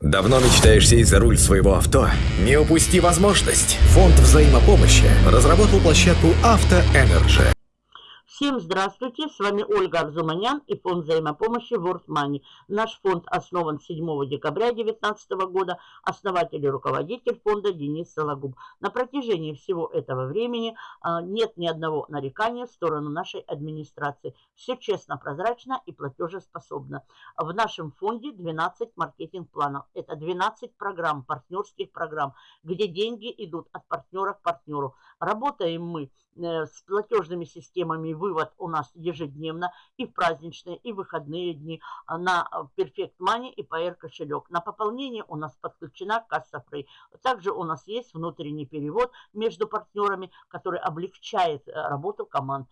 Давно мечтаешь сесть за руль своего авто? Не упусти возможность! Фонд взаимопомощи разработал площадку «Auto Energy». Всем здравствуйте, с вами Ольга Арзуманян и фонд взаимопомощи World Money. Наш фонд основан 7 декабря 2019 года, основатель и руководитель фонда Денис Сологуб. На протяжении всего этого времени а, нет ни одного нарекания в сторону нашей администрации. Все честно, прозрачно и платежеспособно. В нашем фонде 12 маркетинг-планов. Это 12 программ, партнерских программ, где деньги идут от партнера к партнеру. Работаем мы э, с платежными системами вывод у нас ежедневно и в праздничные, и в выходные дни а, на а, Perfect Money и PR кошелек. На пополнение у нас подключена касса Free. Также у нас есть внутренний перевод между партнерами, который облегчает э, работу команд.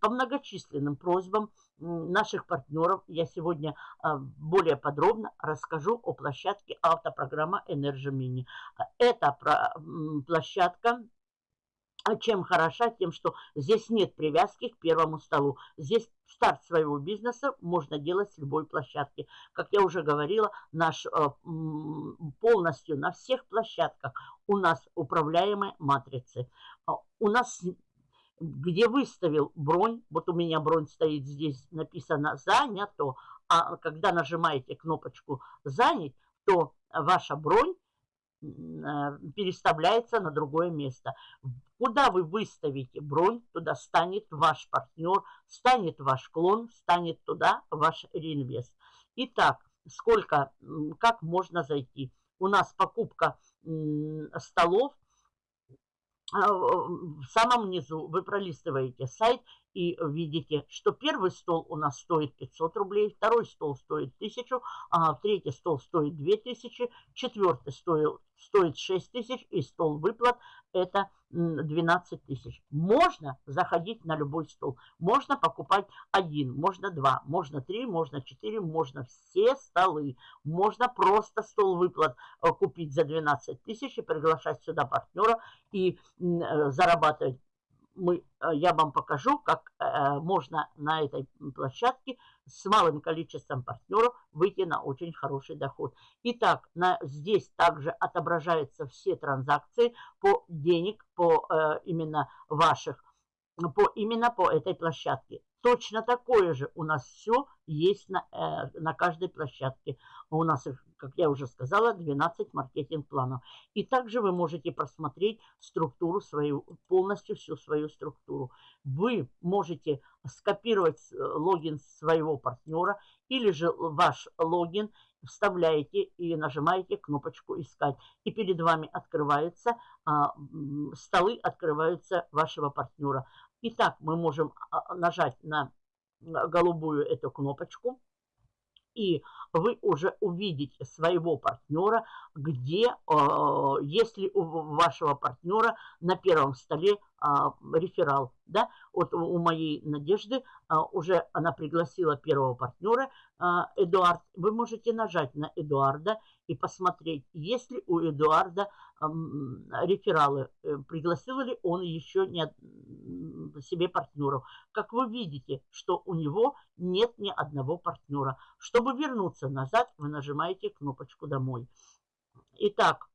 По многочисленным просьбам наших партнеров я сегодня а, более подробно расскажу о площадке автопрограмма Energy Mini. Это площадка а чем хороша? Тем, что здесь нет привязки к первому столу. Здесь старт своего бизнеса можно делать с любой площадки. Как я уже говорила, наш э, полностью на всех площадках у нас управляемые матрицы. А у нас где выставил бронь, вот у меня бронь стоит здесь, написано «занято», а когда нажимаете кнопочку «занять», то ваша бронь Э, переставляется на другое место. Куда вы выставите бронь, туда станет ваш партнер, станет ваш клон, станет туда ваш реинвест. Итак, сколько, как можно зайти? У нас покупка столов а, в самом низу вы пролистываете сайт и видите, что первый стол у нас стоит 500 рублей, второй стол стоит 1000, а третий стол стоит 2000, четвертый стоит, стоит 6000 и стол выплат это 12 тысяч. Можно заходить на любой стол, можно покупать один, можно два, можно три, можно четыре, можно все столы, можно просто стол выплат э, купить за 12 тысяч и приглашать сюда партнера и э, зарабатывать мы, э, я вам покажу, как э, можно на этой площадке с малым количеством партнеров выйти на очень хороший доход. Итак, на, здесь также отображаются все транзакции по денег, по э, именно ваших, по, именно по этой площадке. Точно такое же у нас все есть на, э, на каждой площадке. У нас, как я уже сказала, 12 маркетинг-планов. И также вы можете просмотреть структуру свою, полностью всю свою структуру. Вы можете скопировать э, логин своего партнера или же ваш логин вставляете и нажимаете кнопочку «Искать». И перед вами открываются а, столы, открываются вашего партнера. Итак, мы можем а, нажать на голубую эту кнопочку, и вы уже увидите своего партнера, где, а, если у вашего партнера на первом столе а, реферал, да, вот у моей Надежды уже она пригласила первого партнера, Эдуард, вы можете нажать на Эдуарда и посмотреть, есть ли у Эдуарда рефералы, э, пригласил ли он еще не себе партнеров. Как вы видите, что у него нет ни одного партнера. Чтобы вернуться назад, вы нажимаете кнопочку «Домой». Итак,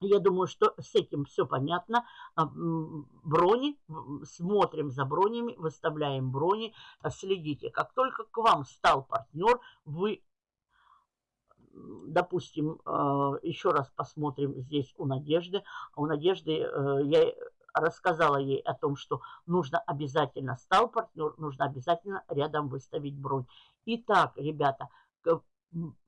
я думаю, что с этим все понятно. А, брони, смотрим за бронями, выставляем брони, следите. Как только к вам стал партнер, вы допустим, а, еще раз посмотрим здесь у Надежды. У Надежды э, я рассказала ей о том, что нужно обязательно, стал партнер, нужно обязательно рядом выставить бронь. Итак, ребята,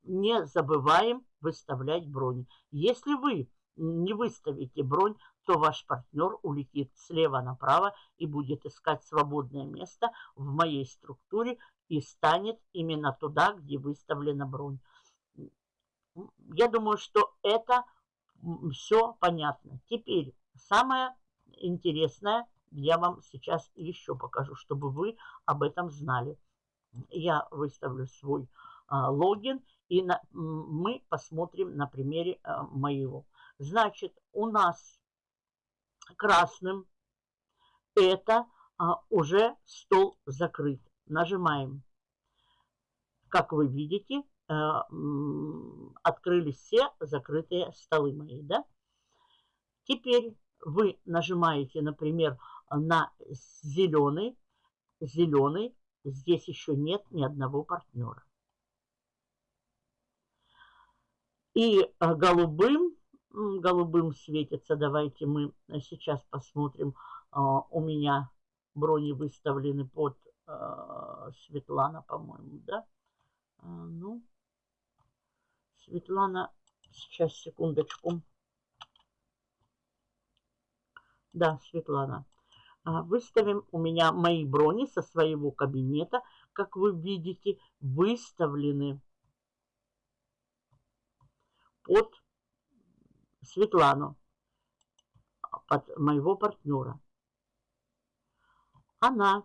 не забываем выставлять бронь. Если вы не выставите бронь, то ваш партнер улетит слева направо и будет искать свободное место в моей структуре и станет именно туда, где выставлена бронь я думаю, что это все понятно. Теперь самое интересное я вам сейчас еще покажу, чтобы вы об этом знали. Я выставлю свой а, логин и на, мы посмотрим на примере а, моего. Значит, у нас красным это а, уже стол закрыт. Нажимаем. Как вы видите, э, открылись все закрытые столы мои, да? Теперь вы нажимаете, например, на зеленый, зеленый, здесь еще нет ни одного партнера. И э, голубым, голубым светится, давайте мы сейчас посмотрим, а, у меня брони выставлены под э, Светлана, по-моему, да? А, ну, Светлана, сейчас, секундочку. Да, Светлана. А, выставим у меня мои брони со своего кабинета, как вы видите, выставлены под Светлану, под моего партнера. Она,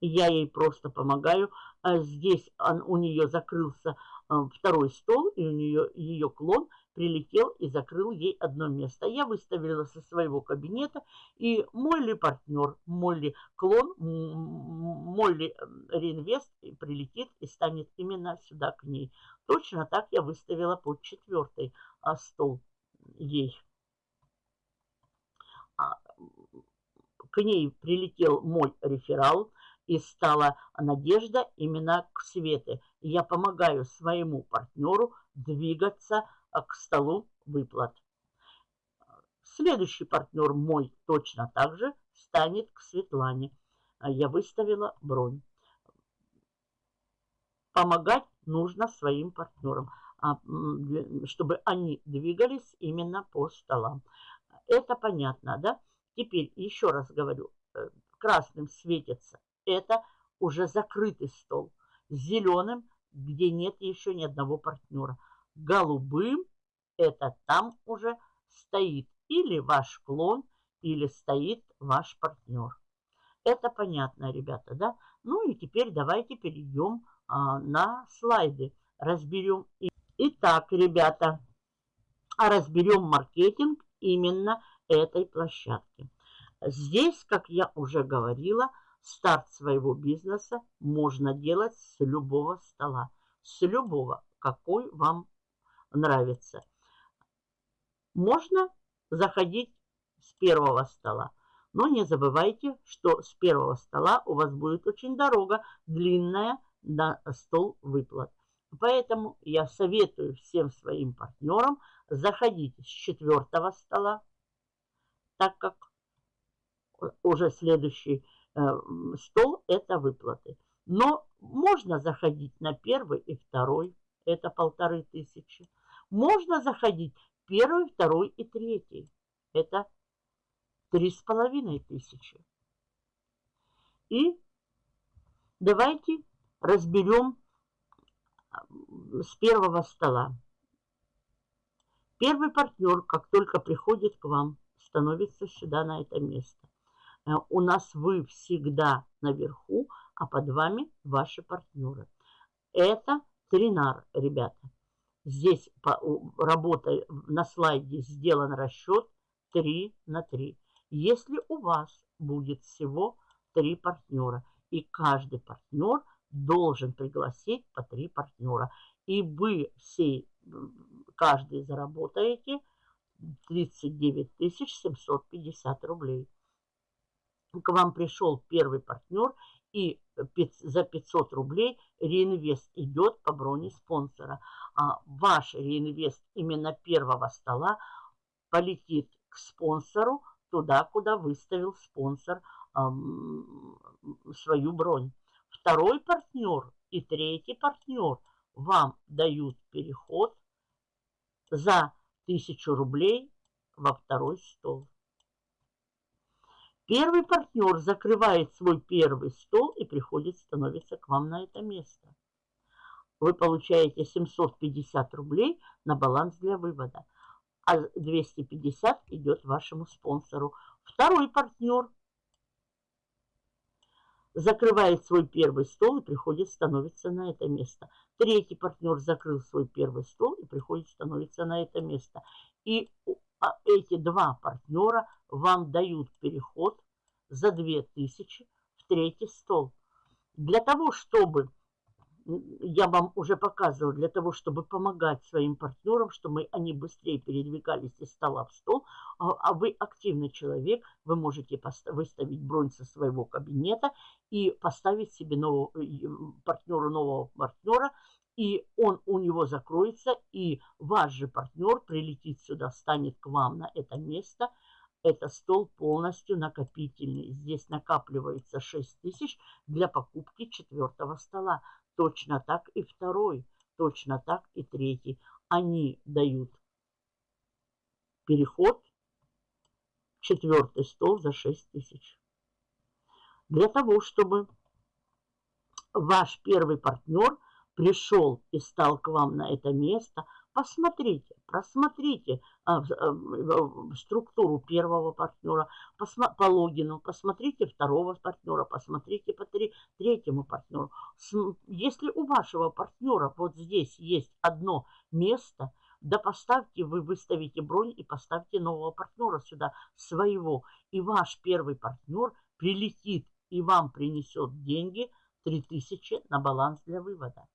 я ей просто помогаю. А здесь он, у нее закрылся а, второй стол, и у нее ее клон прилетел и закрыл ей одно место. Я выставила со своего кабинета, и мой ли партнер, мой ли клон, мой ли реинвест прилетит и станет именно сюда к ней. Точно так я выставила под четвертый а, стол ей. А, к ней прилетел мой реферал, и стала надежда именно к Свете. Я помогаю своему партнеру двигаться к столу выплат. Следующий партнер мой точно так же станет к Светлане. А, я выставила бронь. Помогать нужно своим партнерам, а, чтобы они двигались именно по столам. Это понятно, да? Теперь еще раз говорю, э, красным светится. Это уже закрытый стол. Зеленым, где нет еще ни одного партнера голубым, это там уже стоит или ваш клон, или стоит ваш партнер. Это понятно, ребята, да? Ну и теперь давайте перейдем а, на слайды. Разберем. Итак, ребята, разберем маркетинг именно этой площадки. Здесь, как я уже говорила, старт своего бизнеса можно делать с любого стола. С любого, какой вам нравится. Можно заходить с первого стола. Но не забывайте, что с первого стола у вас будет очень дорога, длинная на стол выплат. Поэтому я советую всем своим партнерам заходить с четвертого стола, так как уже следующий э, стол – это выплаты. Но можно заходить на первый и второй, это полторы тысячи. Можно заходить первый, второй и третий. Это три с половиной тысячи. И давайте разберем с первого стола. Первый партнер, как только приходит к вам, становится сюда, на это место. Э, у нас вы всегда наверху, а под вами ваши партнеры. Это тринар, ребята. Здесь работа на слайде сделан расчет 3 на 3. Если у вас будет всего 3 партнера, и каждый партнер должен пригласить по 3 партнера, и вы все, каждый заработаете 39 750 рублей. К вам пришел первый партнер, и за 500 рублей реинвест идет по броне спонсора. А ваш реинвест именно первого стола полетит к спонсору туда, куда выставил спонсор свою бронь. Второй партнер и третий партнер вам дают переход за 1000 рублей во второй стол. Первый партнер закрывает свой первый стол и приходит, становится к вам на это место. Вы получаете 750 рублей на баланс для вывода, а 250 идет вашему спонсору. Второй партнер закрывает свой первый стол и приходит, становится на это место. Третий партнер закрыл свой первый стол и приходит, становится на это место. И а эти два партнера вам дают переход за 2000 в третий стол. Для того, чтобы я вам уже показывала, для того, чтобы помогать своим партнерам, чтобы они быстрее передвигались из стола в стол, а, а вы активный человек, вы можете выставить бронь со своего кабинета и поставить себе нового, партнеру нового партнера, и он у него закроется, и ваш же партнер прилетит сюда, станет к вам на это место. Это стол полностью накопительный. Здесь накапливается 6 тысяч для покупки четвертого стола. Точно так и второй, точно так и третий. Они дают переход четвертый стол за 6 тысяч. Для того, чтобы ваш первый партнер пришел и стал к вам на это место, посмотрите, просмотрите а, а, структуру первого партнера по логину, посмотрите второго партнера, посмотрите по третьему партнеру. Если у вашего партнера вот здесь есть одно место, да поставьте, вы выставите бронь и поставьте нового партнера сюда, своего. И ваш первый партнер прилетит и вам принесет деньги 3000 на баланс для вывода.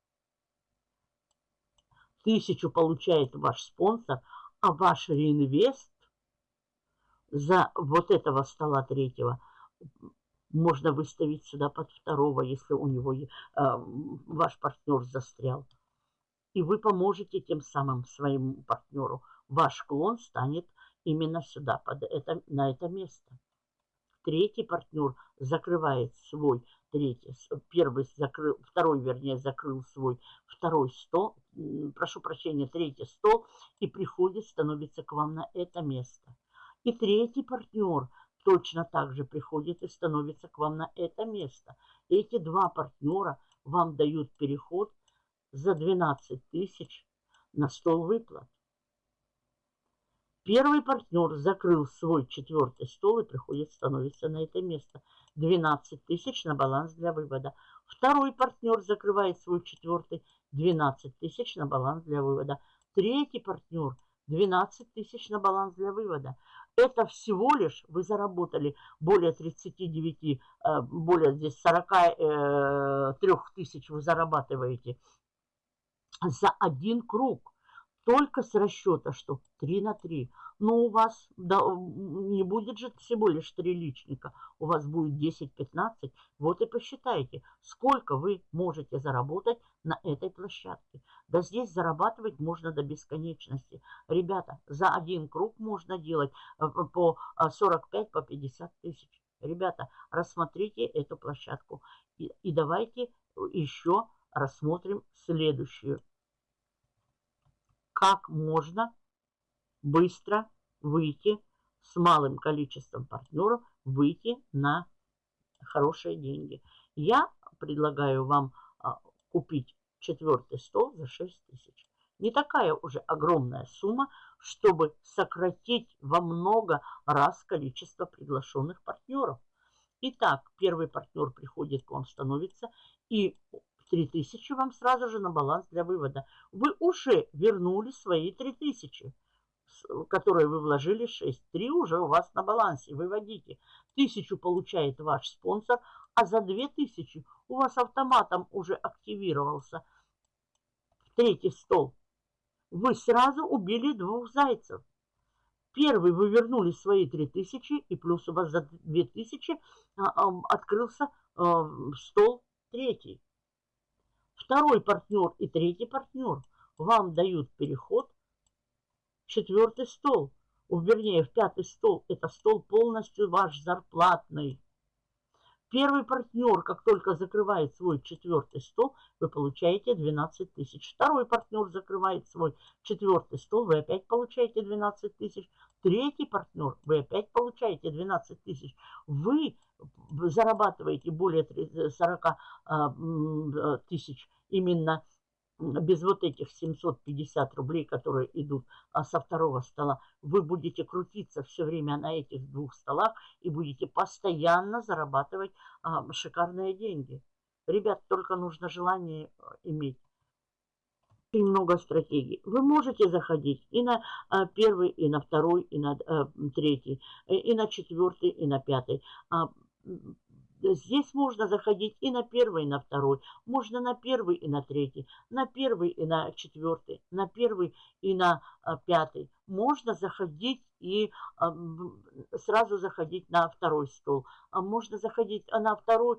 Тысячу получает ваш спонсор, а ваш реинвест за вот этого стола третьего можно выставить сюда под второго, если у него э, ваш партнер застрял. И вы поможете тем самым своему партнеру. Ваш клон станет именно сюда, под это, на это место. Третий партнер закрывает свой третий, первый закрыл, второй, вернее, закрыл свой второй стол, прошу прощения, третий стол и приходит, становится к вам на это место. И третий партнер точно так же приходит и становится к вам на это место. Эти два партнера вам дают переход за 12 тысяч на стол выплат. Первый партнер закрыл свой четвертый стол и приходит, становится на это место. 12 тысяч на баланс для вывода. Второй партнер закрывает свой четвертый 12 тысяч на баланс для вывода. Третий партнер 12 тысяч на баланс для вывода. Это всего лишь вы заработали более 39, э, более здесь 43 э, тысяч вы зарабатываете за один круг. Только с расчета, что 3 на 3. Но у вас да, не будет же всего лишь 3 личника. У вас будет 10-15. Вот и посчитайте, сколько вы можете заработать на этой площадке. Да здесь зарабатывать можно до бесконечности. Ребята, за один круг можно делать э, по 45-50 по 50 тысяч. Ребята, рассмотрите эту площадку. И, и давайте еще рассмотрим следующую как можно быстро выйти с малым количеством партнеров, выйти на хорошие деньги. Я предлагаю вам а, купить четвертый стол за 6 тысяч. Не такая уже огромная сумма, чтобы сократить во много раз количество приглашенных партнеров. Итак, первый партнер приходит к вам, становится, и 3000 вам сразу же на баланс для вывода. Вы уже вернули свои 3000, которые вы вложили 6. 3 уже у вас на балансе. Выводите. 1000 получает ваш спонсор, а за 2000 у вас автоматом уже активировался третий стол. Вы сразу убили двух зайцев. Первый вы вернули свои 3000, и плюс у вас за 2000 а, открылся стол третий второй партнер и третий партнер вам дают переход в четвертый стол. Вернее, в пятый стол. Это стол полностью ваш зарплатный. Первый партнер, как только закрывает свой четвертый стол, вы получаете 12 тысяч. Второй партнер закрывает свой четвертый стол, вы опять получаете 12 тысяч. Третий партнер, вы опять получаете 12 тысяч. Вы зарабатываете более 40 а, э, тысяч именно без вот этих 750 рублей, которые идут а со второго стола, вы будете крутиться все время на этих двух столах и будете постоянно зарабатывать а, шикарные деньги. Ребят, только нужно желание э, иметь. Очень много стратегий. Вы можете заходить и на а, первый, и на второй, и на а, третий, и, и на четвертый, и на пятый. А, Здесь можно заходить и на первый, и на второй. Можно на первый и на третий, на первый и на четвертый, на первый и на пятый. Можно заходить и сразу заходить на второй стол. Можно заходить на второй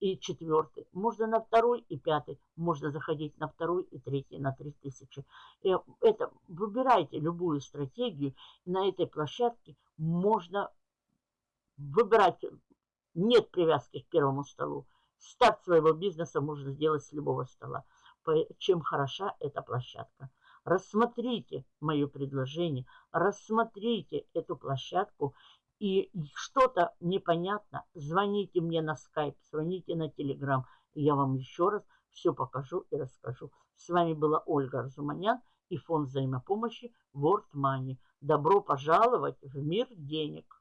и четвертый, можно на второй и пятый, можно заходить на второй и третий, на 3000. Э, это, выбирайте любую стратегию, на этой площадке можно выбирать нет привязки к первому столу. Старт своего бизнеса можно сделать с любого стола. Чем хороша эта площадка. Рассмотрите мое предложение, рассмотрите эту площадку и что-то непонятно, звоните мне на скайп, звоните на телеграм, я вам еще раз все покажу и расскажу. С вами была Ольга Арзуманян и фонд взаимопомощи World Money. Добро пожаловать в мир денег!